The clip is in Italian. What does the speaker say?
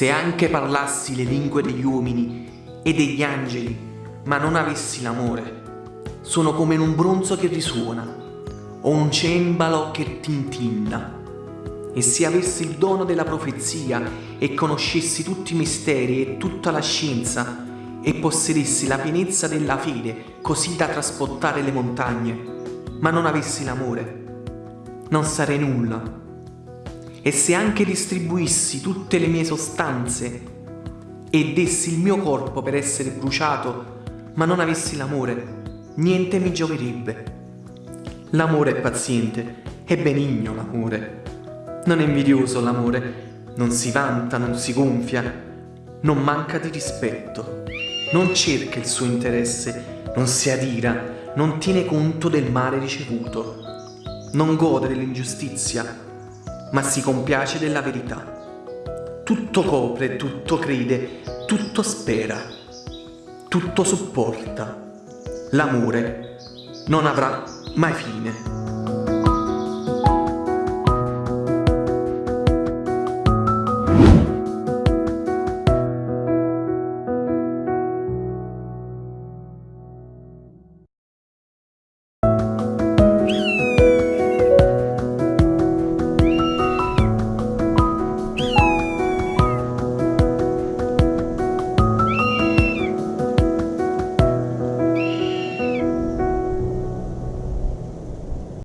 Se anche parlassi le lingue degli uomini e degli angeli, ma non avessi l'amore, sono come un bronzo che risuona o un cembalo che tintinna. E se avessi il dono della profezia e conoscessi tutti i misteri e tutta la scienza e possedessi la pienezza della fede così da trasportare le montagne, ma non avessi l'amore, non sarei nulla. E se anche distribuissi tutte le mie sostanze e dessi il mio corpo per essere bruciato, ma non avessi l'amore, niente mi gioverebbe. L'amore è paziente, è benigno l'amore. Non è invidioso l'amore, non si vanta, non si gonfia, non manca di rispetto, non cerca il suo interesse, non si adira, non tiene conto del male ricevuto, non gode dell'ingiustizia, ma si compiace della verità. Tutto copre, tutto crede, tutto spera, tutto sopporta. L'amore non avrà mai fine.